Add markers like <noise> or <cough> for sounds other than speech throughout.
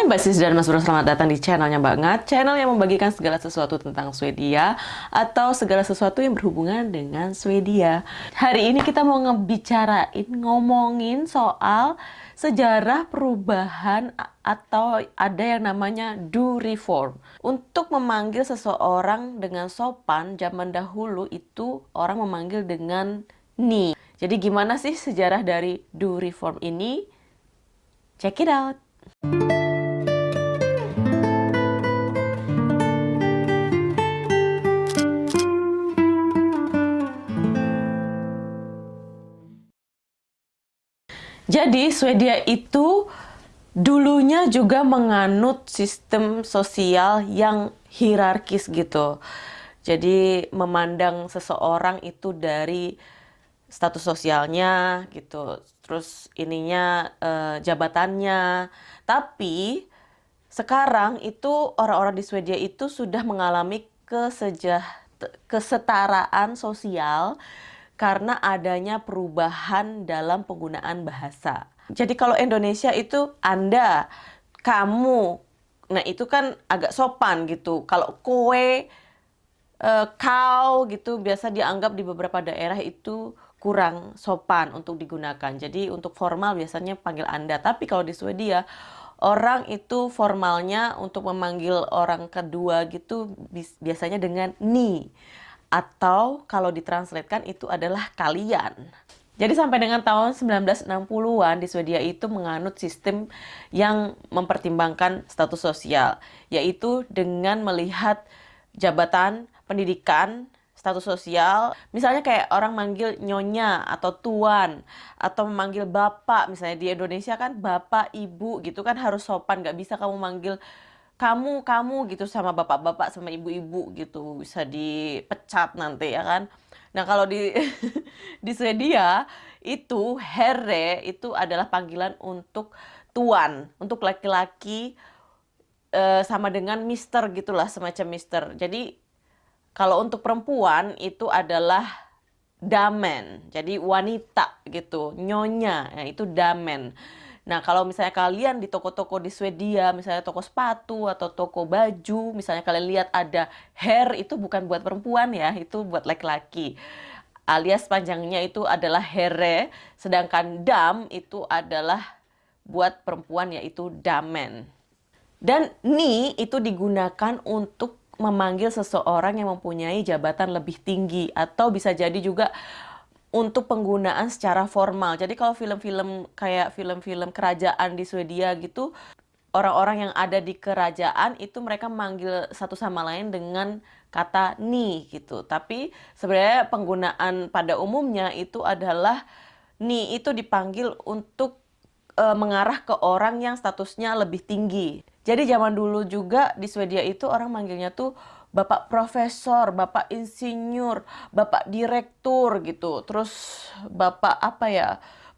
Hai Mbak Sis dan Mas Bro, selamat datang di channelnya Mbak Ngat Channel yang membagikan segala sesuatu tentang Swedia Atau segala sesuatu yang berhubungan dengan Swedia Hari ini kita mau ngebicarain, ngomongin soal sejarah perubahan atau ada yang namanya do reform Untuk memanggil seseorang dengan sopan, zaman dahulu itu orang memanggil dengan ni Jadi gimana sih sejarah dari do reform ini? Check it out! Jadi Swedia itu dulunya juga menganut sistem sosial yang hierarkis gitu. Jadi memandang seseorang itu dari status sosialnya gitu, terus ininya eh, jabatannya. Tapi sekarang itu orang-orang di Swedia itu sudah mengalami kesejah kesetaraan sosial karena adanya perubahan dalam penggunaan bahasa. Jadi kalau Indonesia itu Anda, kamu, nah itu kan agak sopan gitu. Kalau kowe, uh, kau gitu biasa dianggap di beberapa daerah itu kurang sopan untuk digunakan. Jadi untuk formal biasanya panggil Anda. Tapi kalau di Swedia orang itu formalnya untuk memanggil orang kedua gitu biasanya dengan ni atau kalau ditranslatekan itu adalah kalian. Jadi sampai dengan tahun 1960-an di Swedia itu menganut sistem yang mempertimbangkan status sosial, yaitu dengan melihat jabatan, pendidikan, status sosial. Misalnya kayak orang manggil nyonya atau tuan atau memanggil bapak, misalnya di Indonesia kan bapak, ibu gitu kan harus sopan, nggak bisa kamu manggil kamu kamu gitu sama bapak-bapak sama ibu-ibu gitu bisa dipecat nanti ya kan? Nah kalau di <laughs> di Swedia itu herre itu adalah panggilan untuk tuan untuk laki-laki e, sama dengan mister gitulah semacam mister. Jadi kalau untuk perempuan itu adalah damen jadi wanita gitu nyonya ya, itu damen Nah, kalau misalnya kalian di toko-toko di Swedia, misalnya toko sepatu atau toko baju, misalnya kalian lihat ada hair itu bukan buat perempuan ya, itu buat laki-laki. Alias panjangnya itu adalah here, sedangkan dam itu adalah buat perempuan yaitu damen. Dan ni itu digunakan untuk memanggil seseorang yang mempunyai jabatan lebih tinggi atau bisa jadi juga untuk penggunaan secara formal. Jadi kalau film-film kayak film-film kerajaan di Swedia gitu, orang-orang yang ada di kerajaan itu mereka manggil satu sama lain dengan kata ni gitu. Tapi sebenarnya penggunaan pada umumnya itu adalah ni itu dipanggil untuk e, mengarah ke orang yang statusnya lebih tinggi. Jadi zaman dulu juga di Swedia itu orang manggilnya tuh bapak profesor, bapak insinyur, bapak direktur gitu. Terus bapak apa ya?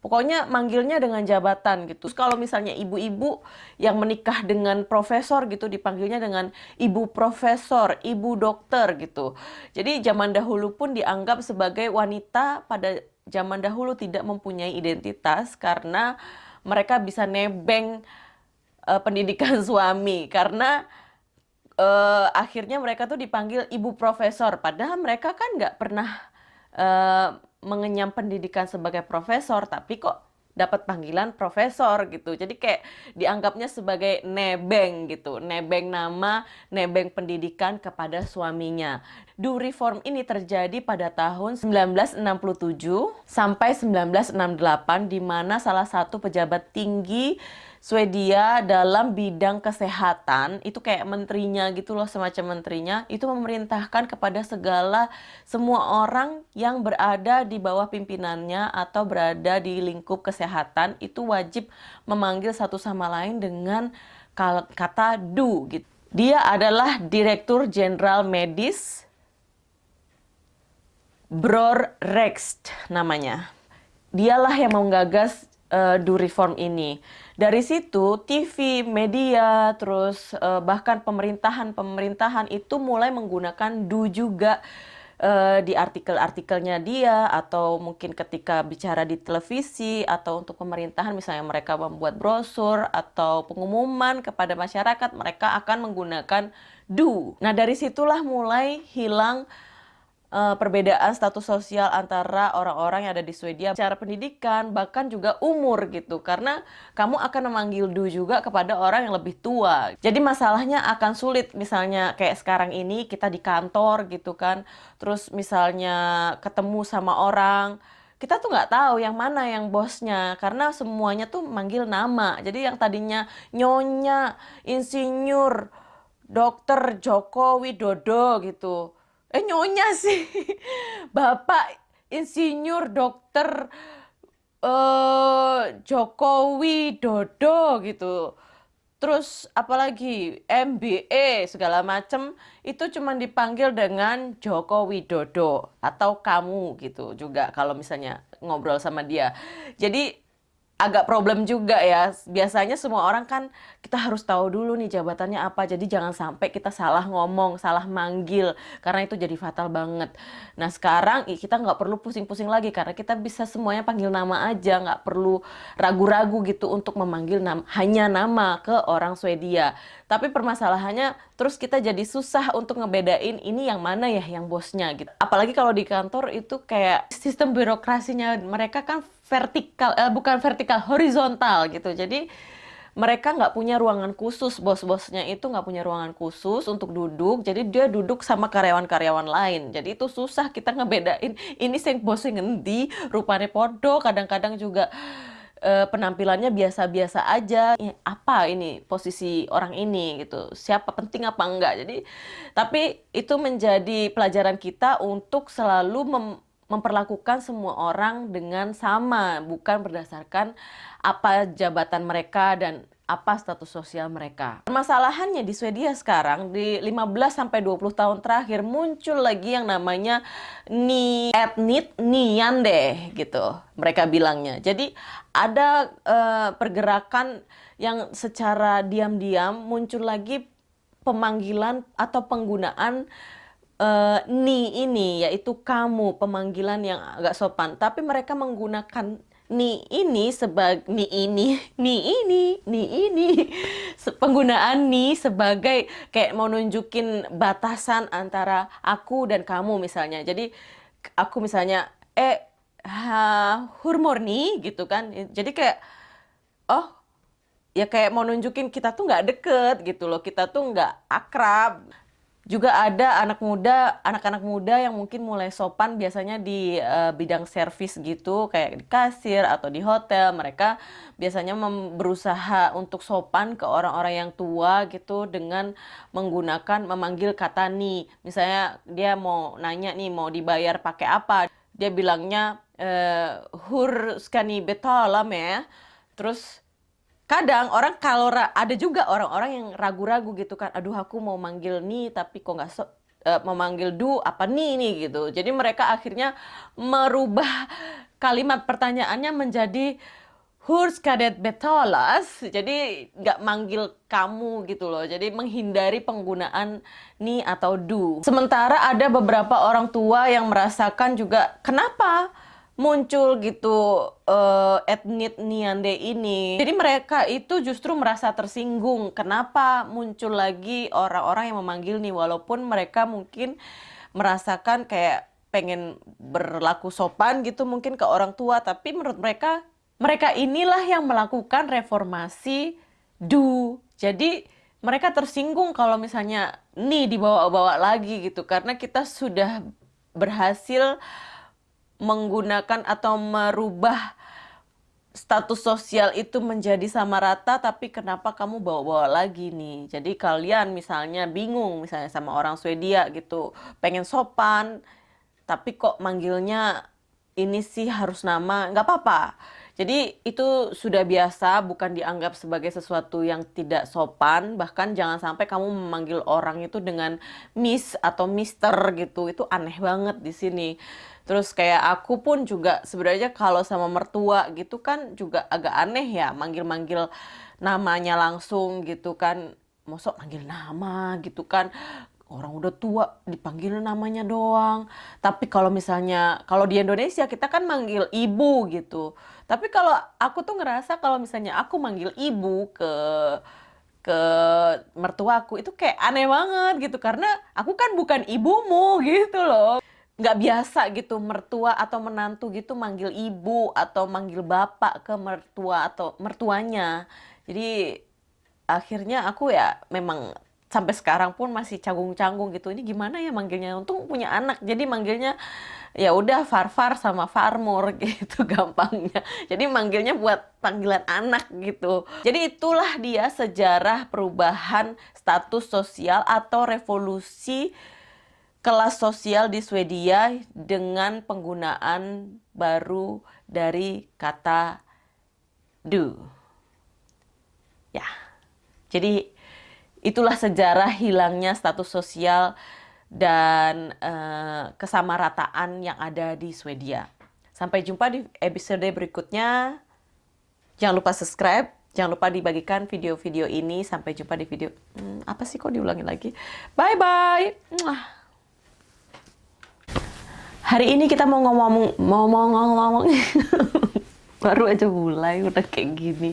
Pokoknya manggilnya dengan jabatan gitu. Terus kalau misalnya ibu-ibu yang menikah dengan profesor gitu dipanggilnya dengan ibu profesor, ibu dokter gitu. Jadi zaman dahulu pun dianggap sebagai wanita pada zaman dahulu tidak mempunyai identitas karena mereka bisa nebeng uh, pendidikan <laughs> suami karena uh, akhirnya mereka tuh dipanggil ibu profesor. Padahal mereka kan nggak pernah uh, mengenyam pendidikan sebagai profesor tapi kok dapat panggilan profesor gitu. Jadi kayak dianggapnya sebagai nebeng gitu. Nebeng nama nebeng pendidikan kepada suaminya. Do reform ini terjadi pada tahun 1967 sampai 1968 di mana salah satu pejabat tinggi Swedia dalam bidang kesehatan itu kayak menterinya gitu loh semacam menterinya itu memerintahkan kepada segala semua orang yang berada di bawah pimpinannya atau berada di lingkup kesehatan itu wajib memanggil satu sama lain dengan kata du gitu. Dia adalah Direktur Jenderal Medis Bror Rex namanya. Dialah yang menggagas uh, do reform ini. Dari situ TV, media, terus uh, bahkan pemerintahan-pemerintahan itu mulai menggunakan do juga uh, di artikel-artikelnya dia atau mungkin ketika bicara di televisi atau untuk pemerintahan misalnya mereka membuat brosur atau pengumuman kepada masyarakat mereka akan menggunakan do. Nah, dari situlah mulai hilang uh, perbedaan status sosial antara orang-orang yang ada di Swedia, cara pendidikan, bahkan juga umur gitu. Karena kamu akan memanggil du juga kepada orang yang lebih tua. Jadi masalahnya akan sulit misalnya kayak sekarang ini kita di kantor gitu kan. Terus misalnya ketemu sama orang, kita tuh nggak tahu yang mana yang bosnya karena semuanya tuh manggil nama. Jadi yang tadinya nyonya, insinyur, dokter Joko Widodo gitu eh nyonya sih. <laughs> Bapak insinyur dokter uh, Jokowi Dodo gitu. Terus apalagi MBA segala macem itu cuma dipanggil dengan Joko Widodo atau kamu gitu juga kalau misalnya ngobrol sama dia. Jadi agak problem juga ya. Biasanya semua orang kan kita harus tahu dulu nih jabatannya apa. Jadi jangan sampai kita salah ngomong, salah manggil karena itu jadi fatal banget. Nah sekarang kita nggak perlu pusing-pusing lagi karena kita bisa semuanya panggil nama aja, nggak perlu ragu-ragu gitu untuk memanggil nama, hanya nama ke orang Swedia. Tapi permasalahannya terus kita jadi susah untuk ngebedain ini yang mana ya yang bosnya gitu. Apalagi kalau di kantor itu kayak sistem birokrasinya mereka kan vertikal, eh, bukan vertikal, horizontal gitu. Jadi mereka nggak punya ruangan khusus, bos-bosnya itu nggak punya ruangan khusus untuk duduk, jadi dia duduk sama karyawan-karyawan lain. Jadi itu susah kita ngebedain ini sing bosnya ngendi, rupanya podo, kadang-kadang juga uh, penampilannya biasa-biasa aja. Apa ini posisi orang ini gitu? Siapa penting apa enggak? Jadi tapi itu menjadi pelajaran kita untuk selalu mem memperlakukan semua orang dengan sama, bukan berdasarkan apa jabatan mereka dan apa status sosial mereka. Permasalahannya di Swedia sekarang di 15 sampai 20 tahun terakhir muncul lagi yang namanya ni etnit niande gitu. Mereka bilangnya. Jadi ada uh, pergerakan yang secara diam-diam muncul lagi pemanggilan atau penggunaan uh, ni ini yaitu kamu pemanggilan yang agak sopan. Tapi mereka menggunakan ni ini sebagai <laughs> ni ini ni ini <laughs> ni ini. Penggunaan ni sebagai kayak mau nunjukin batasan antara aku dan kamu misalnya. Jadi aku misalnya eh ha, hurmurni gitu kan. Jadi kayak oh ya kayak mau nunjukin kita tuh nggak deket gitu loh. Kita tuh nggak akrab juga ada anak muda, anak-anak muda yang mungkin mulai sopan biasanya di uh, bidang servis gitu, kayak di kasir atau di hotel. Mereka biasanya berusaha untuk sopan ke orang-orang yang tua gitu dengan menggunakan memanggil kata nih. Misalnya dia mau nanya nih mau dibayar pakai apa, dia bilangnya uh, hur skani betalam ya. Terus kadang orang kalau ada juga orang-orang yang ragu-ragu gitu kan aduh aku mau manggil nih tapi kok nggak so, uh, memanggil du apa nih nih gitu jadi mereka akhirnya merubah kalimat pertanyaannya menjadi Hurs kadet betolas, jadi nggak manggil kamu gitu loh. Jadi menghindari penggunaan ni atau du. Sementara ada beberapa orang tua yang merasakan juga kenapa muncul gitu uh, etnik Niande ini. Jadi mereka itu justru merasa tersinggung. Kenapa muncul lagi orang-orang yang memanggil nih walaupun mereka mungkin merasakan kayak pengen berlaku sopan gitu mungkin ke orang tua tapi menurut mereka mereka inilah yang melakukan reformasi du. Jadi mereka tersinggung kalau misalnya nih dibawa-bawa lagi gitu karena kita sudah berhasil menggunakan atau merubah status sosial itu menjadi sama rata tapi kenapa kamu bawa-bawa lagi nih? Jadi kalian misalnya bingung misalnya sama orang Swedia gitu pengen sopan tapi kok manggilnya ini sih harus nama nggak apa-apa jadi itu sudah biasa, bukan dianggap sebagai sesuatu yang tidak sopan. Bahkan jangan sampai kamu memanggil orang itu dengan miss atau mister gitu. Itu aneh banget di sini. Terus kayak aku pun juga sebenarnya kalau sama mertua gitu kan juga agak aneh ya manggil-manggil namanya langsung gitu kan. Mosok manggil nama gitu kan orang udah tua dipanggil namanya doang. Tapi kalau misalnya kalau di Indonesia kita kan manggil ibu gitu. Tapi kalau aku tuh ngerasa kalau misalnya aku manggil ibu ke ke mertuaku itu kayak aneh banget gitu karena aku kan bukan ibumu gitu loh nggak biasa gitu mertua atau menantu gitu manggil ibu atau manggil bapak ke mertua atau mertuanya jadi akhirnya aku ya memang sampai sekarang pun masih canggung-canggung gitu. Ini gimana ya manggilnya? Untung punya anak jadi manggilnya ya udah Farfar sama Farmur <laughs> gitu gampangnya. Jadi manggilnya buat panggilan anak gitu. Jadi itulah dia sejarah perubahan status sosial atau revolusi kelas sosial di Swedia dengan penggunaan baru dari kata du ya. Jadi itulah sejarah hilangnya status sosial dan uh, kesamarataan yang ada di Swedia. Sampai jumpa di episode berikutnya. Jangan lupa subscribe, jangan lupa dibagikan video-video ini. Sampai jumpa di video hmm, apa sih kok diulangi lagi? Bye bye. Hari ini kita mau ngomong mau ngomong ngomong <laughs> baru aja mulai udah kayak gini.